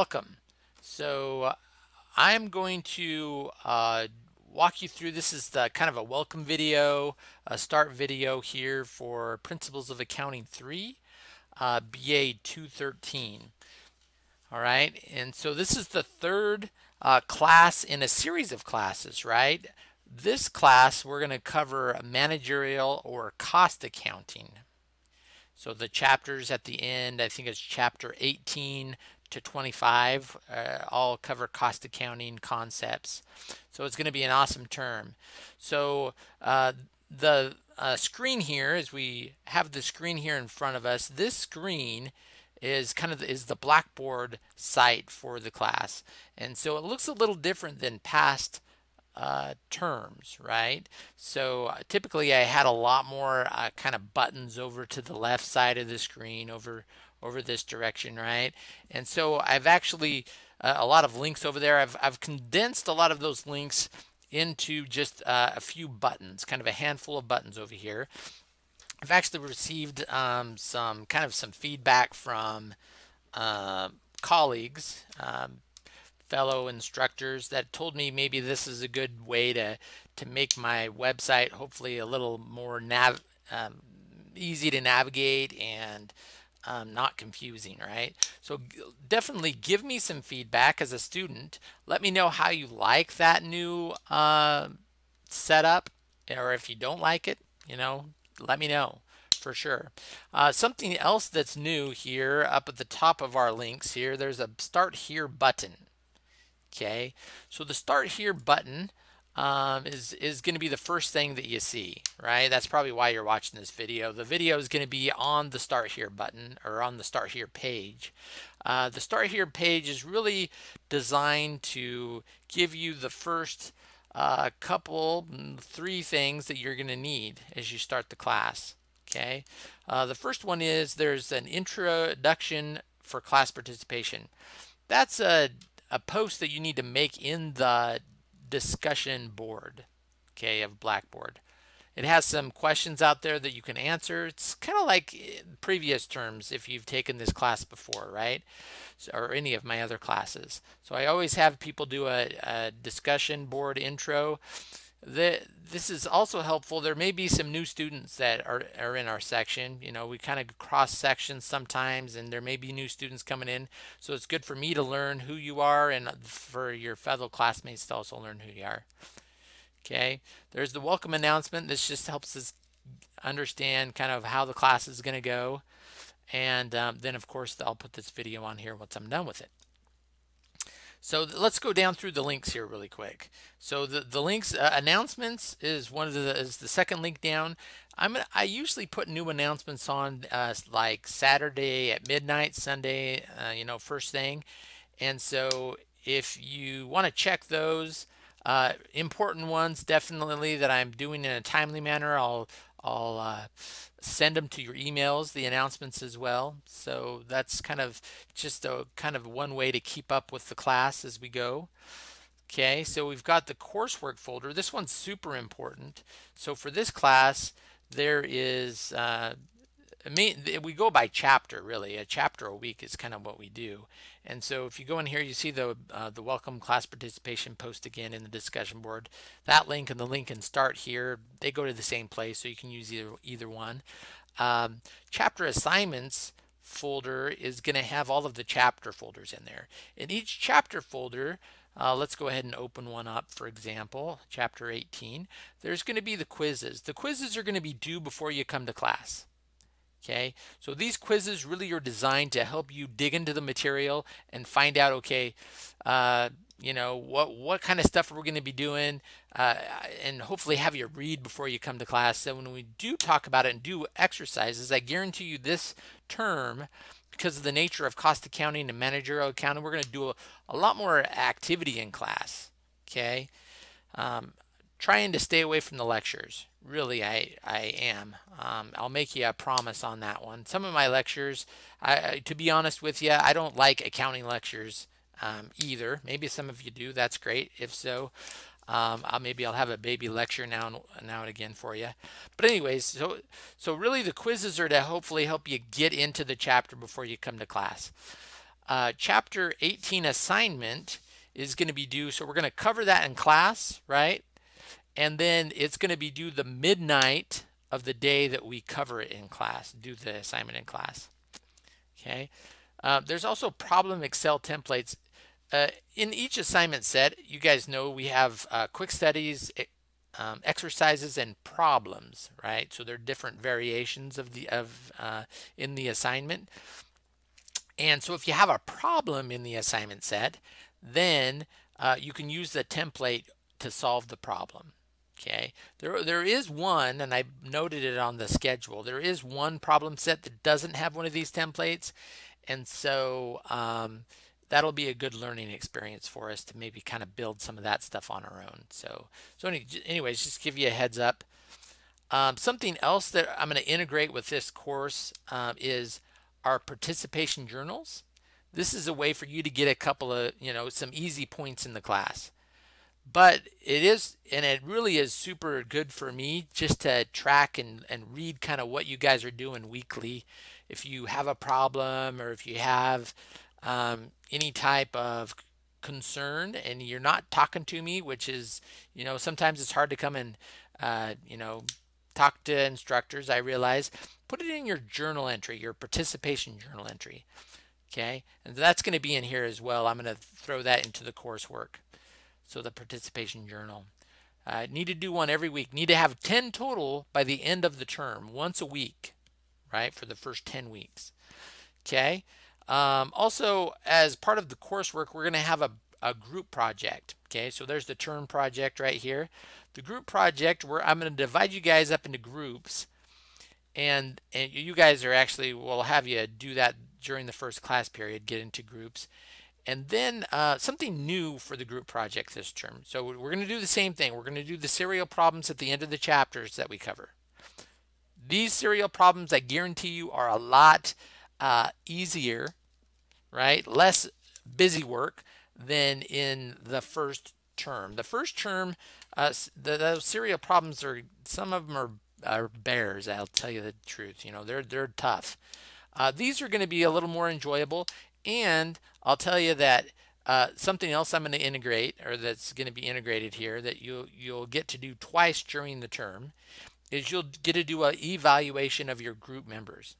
Welcome. So uh, I'm going to uh, walk you through, this is the kind of a welcome video, a start video here for Principles of Accounting 3, uh, BA 213. All right, and so this is the third uh, class in a series of classes, right? This class, we're going to cover managerial or cost accounting. So the chapters at the end, I think it's chapter 18 to 25, uh, all cover cost accounting concepts. So it's going to be an awesome term. So uh, the uh, screen here, as we have the screen here in front of us, this screen is kind of is the Blackboard site for the class. And so it looks a little different than past uh, terms, right? So uh, typically I had a lot more uh, kind of buttons over to the left side of the screen over over this direction, right? And so I've actually uh, a lot of links over there. I've, I've condensed a lot of those links into just uh, a few buttons, kind of a handful of buttons over here. I've actually received um, some kind of some feedback from uh, colleagues, um, fellow instructors that told me maybe this is a good way to to make my website hopefully a little more nav um, easy to navigate and um, not confusing, right? So definitely give me some feedback as a student. Let me know how you like that new uh, setup, or if you don't like it, you know, let me know for sure. Uh, something else that's new here up at the top of our links here, there's a start here button. Okay, so the start here button um, is, is going to be the first thing that you see, right? That's probably why you're watching this video. The video is going to be on the start here button or on the start here page. Uh, the start here page is really designed to give you the first uh, couple, mm, three things that you're going to need as you start the class. Okay, uh, the first one is there's an introduction for class participation. That's a, a post that you need to make in the discussion board, okay, of Blackboard. It has some questions out there that you can answer. It's kind of like eh, previous terms if you've taken this class before, right? Or any of my other classes. So I always have people do a, a discussion board intro. The, this is also helpful. There may be some new students that are, are in our section. You know, we kind of cross sections sometimes and there may be new students coming in. So it's good for me to learn who you are and for your fellow classmates to also learn who you are. Okay, there's the welcome announcement. This just helps us understand kind of how the class is going to go. And um, then, of course, I'll put this video on here once I'm done with it. So let's go down through the links here really quick. So the, the links, uh, announcements is one of the, is the second link down. I'm I usually put new announcements on uh, like Saturday at midnight, Sunday, uh, you know, first thing. And so if you want to check those, uh, important ones definitely that I'm doing in a timely manner. I'll I'll uh, send them to your emails, the announcements as well. So that's kind of just a kind of one way to keep up with the class as we go. Okay, so we've got the coursework folder. This one's super important. So for this class, there is uh, mean, we go by chapter really. A chapter a week is kind of what we do. And so if you go in here, you see the uh, the welcome class participation post again in the discussion board. That link and the link and start here, they go to the same place, so you can use either either one. Um, chapter assignments folder is going to have all of the chapter folders in there. In each chapter folder, uh, let's go ahead and open one up, for example, chapter 18. There's going to be the quizzes. The quizzes are going to be due before you come to class. Okay, so these quizzes really are designed to help you dig into the material and find out, okay, uh, you know, what, what kind of stuff we're going to be doing uh, and hopefully have you read before you come to class. So when we do talk about it and do exercises, I guarantee you this term, because of the nature of cost accounting and managerial accounting, we're going to do a, a lot more activity in class. Okay. Um, trying to stay away from the lectures. Really, I, I am. Um, I'll make you a promise on that one. Some of my lectures, I, to be honest with you, I don't like accounting lectures um, either. Maybe some of you do. That's great. If so, um, I'll, maybe I'll have a baby lecture now and, now and again for you. But anyways, so so really the quizzes are to hopefully help you get into the chapter before you come to class. uh, chapter 18 assignment is going to be due. So we're going to cover that in class, right? And then it's going to be due the midnight of the day that we cover it in class, do the assignment in class. Okay. Uh, there's also problem Excel templates. Uh, in each assignment set, you guys know we have uh, quick studies, um, exercises, and problems, right? So there are different variations of the of uh, in the assignment. And so if you have a problem in the assignment set, then uh, you can use the template to solve the problem. Okay, there, there is one, and I noted it on the schedule. There is one problem set that doesn't have one of these templates. And so um, that'll be a good learning experience for us to maybe kind of build some of that stuff on our own. So, so any, anyways, just give you a heads up. Um, something else that I'm going to integrate with this course um, is our participation journals. This is a way for you to get a couple of, you know, some easy points in the class. But it is, and it really is super good for me just to track and, and read kind of what you guys are doing weekly. If you have a problem or if you have um, any type of concern and you're not talking to me, which is, you know, sometimes it's hard to come and, uh, you know, talk to instructors, I realize, put it in your journal entry, your participation journal entry. Okay, and that's going to be in here as well. I'm going to throw that into the coursework. So the participation journal. Uh, need to do one every week. Need to have 10 total by the end of the term, once a week, right, for the first 10 weeks. Okay. Um, also, as part of the coursework, we're going to have a, a group project. Okay, so there's the term project right here. The group project, where I'm going to divide you guys up into groups, and and you guys are actually we'll have you do that during the first class period, get into groups. And then uh, something new for the group project this term. So we're going to do the same thing. We're going to do the serial problems at the end of the chapters that we cover. These serial problems, I guarantee you, are a lot uh, easier, right? Less busy work than in the first term. The first term, uh, the, those serial problems are, some of them are, are bears, I'll tell you the truth. You know, they're, they're tough. Uh, these are going to be a little more enjoyable. And I'll tell you that uh, something else I'm going to integrate, or that's going to be integrated here, that you'll you'll get to do twice during the term, is you'll get to do an evaluation of your group members.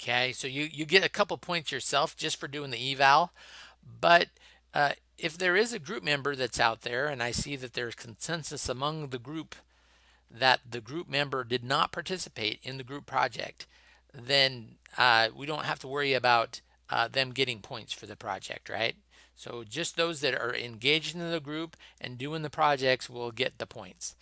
Okay, so you you get a couple points yourself just for doing the eval, but uh, if there is a group member that's out there, and I see that there's consensus among the group that the group member did not participate in the group project, then uh, we don't have to worry about uh, them getting points for the project, right? So just those that are engaged in the group and doing the projects will get the points.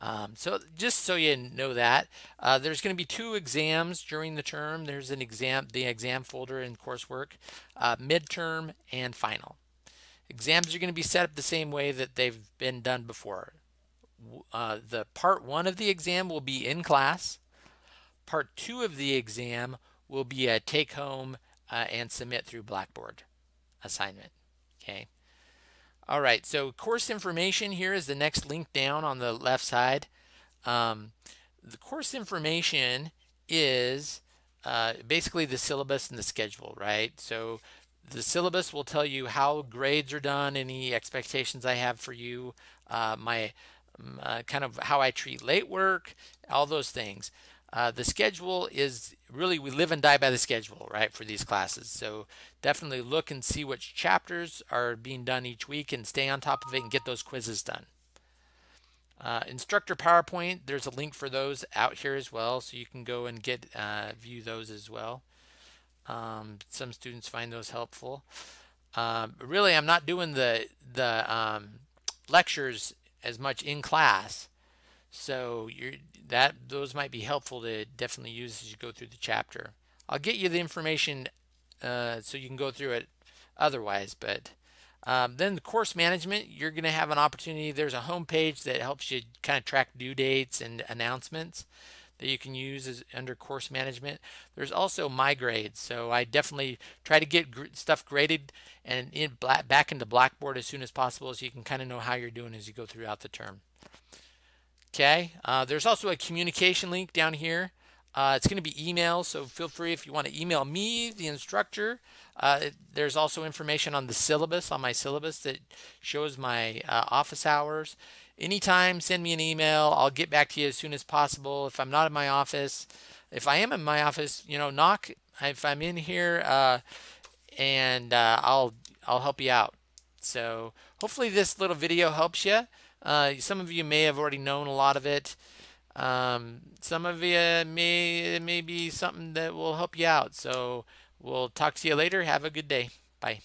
Um, so just so you know that, uh, there's going to be two exams during the term. There's an exam, the exam folder in coursework, uh, midterm and final. Exams are going to be set up the same way that they've been done before. Uh, the part one of the exam will be in class. Part two of the exam will be a take home uh, and submit through Blackboard assignment. Okay. All right, so course information here is the next link down on the left side. Um, the course information is uh, basically the syllabus and the schedule, right? So the syllabus will tell you how grades are done, any expectations I have for you, uh, my uh, kind of how I treat late work, all those things. Uh, the schedule is really, we live and die by the schedule, right, for these classes. So definitely look and see which chapters are being done each week and stay on top of it and get those quizzes done. Uh, instructor PowerPoint, there's a link for those out here as well, so you can go and get uh, view those as well. Um, some students find those helpful. Um, really, I'm not doing the the um, lectures as much in class, so that those might be helpful to definitely use as you go through the chapter. I'll get you the information uh, so you can go through it otherwise, but um, then the course management, you're going to have an opportunity. There's a home page that helps you kind of track due dates and announcements that you can use as under course management. There's also my grades, so I definitely try to get gr stuff graded and in black, back into Blackboard as soon as possible, so you can kind of know how you're doing as you go throughout the term. Okay, uh, there's also a communication link down here. Uh, it's going to be email, so feel free if you want to email me, the instructor. Uh, there's also information on the syllabus, on my syllabus that shows my uh, office hours. Anytime, send me an email. I'll get back to you as soon as possible. If I'm not in my office, if I am in my office, you know, knock. If I'm in here, uh, and uh, I'll I'll help you out. So hopefully this little video helps you. Uh, some of you may have already known a lot of it. Um, some of you may it may be something that will help you out. So we'll talk to you later. Have a good day. Bye.